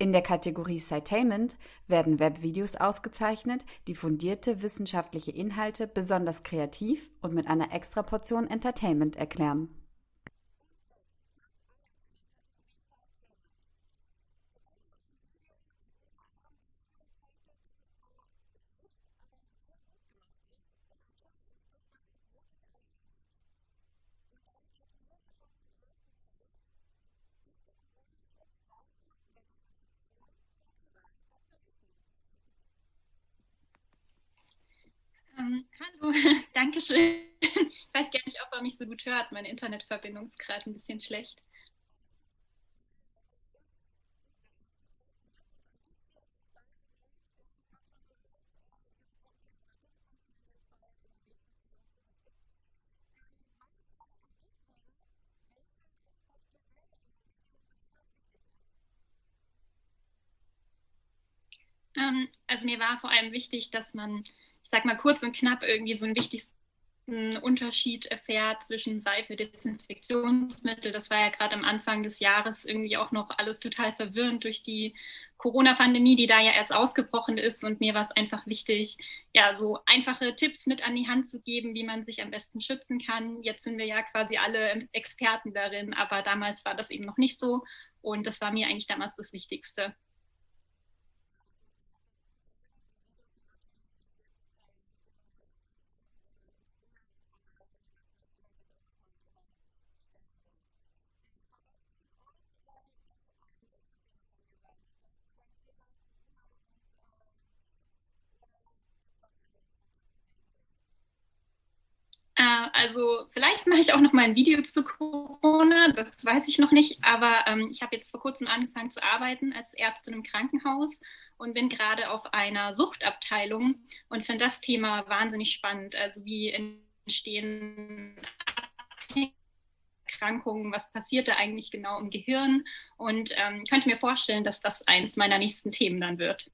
In der Kategorie Citainment werden Webvideos ausgezeichnet, die fundierte wissenschaftliche Inhalte besonders kreativ und mit einer Extraportion Entertainment erklären. Ähm, hallo, danke schön. Ich weiß gar nicht, ob er mich so gut hört. Meine Internetverbindung ist gerade ein bisschen schlecht. Ähm, also mir war vor allem wichtig, dass man ich sag mal kurz und knapp irgendwie so einen wichtigsten Unterschied erfährt zwischen Seife, Desinfektionsmittel. Das war ja gerade am Anfang des Jahres irgendwie auch noch alles total verwirrend durch die Corona-Pandemie, die da ja erst ausgebrochen ist. Und mir war es einfach wichtig, ja, so einfache Tipps mit an die Hand zu geben, wie man sich am besten schützen kann. Jetzt sind wir ja quasi alle Experten darin, aber damals war das eben noch nicht so. Und das war mir eigentlich damals das Wichtigste. Also vielleicht mache ich auch noch mal ein Video zu Corona, das weiß ich noch nicht, aber ähm, ich habe jetzt vor kurzem angefangen zu arbeiten als Ärztin im Krankenhaus und bin gerade auf einer Suchtabteilung und finde das Thema wahnsinnig spannend. Also wie entstehen Erkrankungen, was passiert da eigentlich genau im Gehirn und ähm, könnte mir vorstellen, dass das eins meiner nächsten Themen dann wird.